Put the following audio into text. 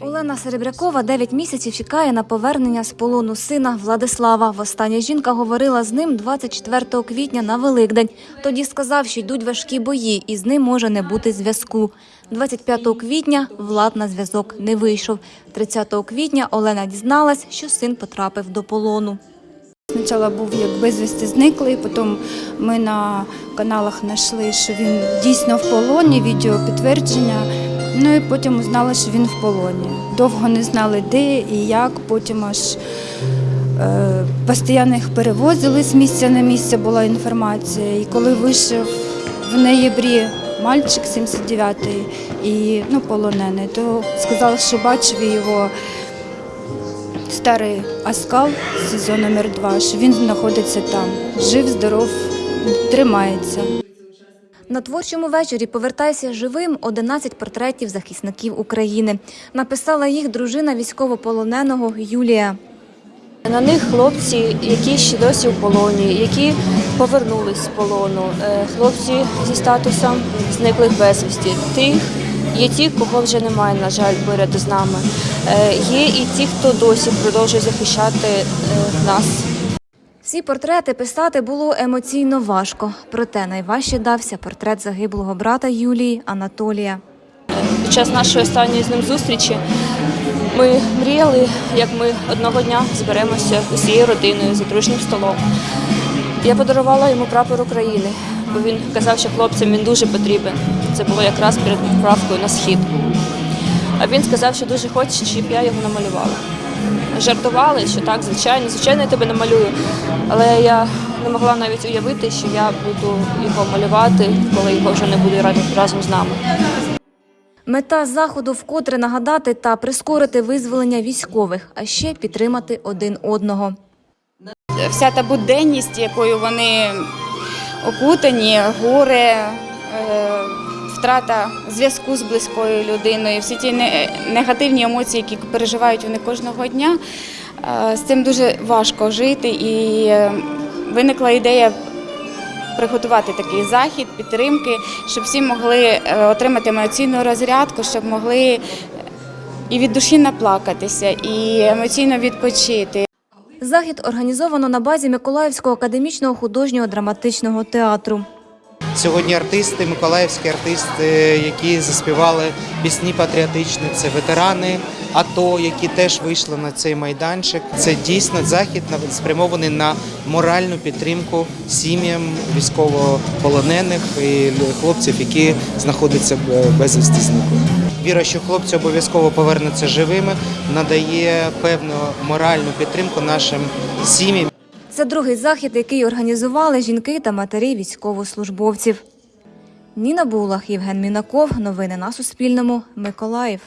Олена Серебрякова 9 місяців чекає на повернення з полону сина Владислава. Востаннє жінка говорила з ним 24 квітня на Великдень. Тоді сказав, що йдуть важкі бої, і з ним може не бути зв'язку. 25 квітня Влад на зв'язок не вийшов. 30 квітня Олена дізналась, що син потрапив до полону. Спочатку був як безвісти зниклий, потім ми на каналах знайшли, що він дійсно в полоні, відео підтвердження. Ну і потім узнали, що він в полоні. Довго не знали, де і як. Потім аж е, постійно їх перевозили з місця на місце, була інформація. І коли вийшов в ноябрі мальчик 79-й і ну, полонений, то сказали, що бачив його старий Аскал, сезон номер 2 що він знаходиться там. Жив, здоров, тримається. На творчому вечорі «Повертайся живим» 11 портретів захисників України. Написала їх дружина військовополоненого Юлія. На них хлопці, які ще досі у полоні, які повернулись з полону, е, хлопці зі статусом зниклих безвісті. Тих є ті, кого вже немає, на жаль, поряд з нами. Е, Є і ті, хто досі продовжує захищати е, нас. Всі портрети писати було емоційно важко, проте найважче дався портрет загиблого брата Юлії Анатолія. Під час нашої останньої з ним зустрічі ми мріяли, як ми одного дня зберемося усією родиною за дружнім столом. Я подарувала йому прапор України, бо він казав, що хлопцям він дуже потрібен. Це було якраз перед відправкою на схід. А він сказав, що дуже хоче, щоб я його намалювала. Жартували, що так, звичайно, звичайно, я тебе намалюю. Але я не могла навіть уявити, що я буду його малювати, коли його вже не буде разом- разом з нами. Мета заходу вкотре нагадати та прискорити визволення військових, а ще підтримати один одного. Вся та буденність, якою вони окутані, горе, е, втрата зв'язку з близькою людиною, всі ті негативні емоції, які переживають вони кожного дня, е, з цим дуже важко жити. І е, виникла ідея приготувати такий захід, підтримки, щоб всі могли е, отримати емоційну розрядку, щоб могли і від душі наплакатися, і емоційно відпочити. Захід організовано на базі Миколаївського академічного художнього драматичного театру. Сьогодні артисти, миколаївські артисти, які заспівали пісні патріотичні, це ветерани АТО, які теж вийшли на цей майданчик. Це дійсно захід спрямований на моральну підтримку сім'ям військовополонених і хлопців, які знаходяться безвісти зниклих. Віра, що хлопці обов'язково повернуться живими, надає певну моральну підтримку нашим сім'ям. Це другий захід, який організували жінки та матері військовослужбовців. Ніна Булах, Євген Мінаков. Новини на Суспільному. Миколаїв.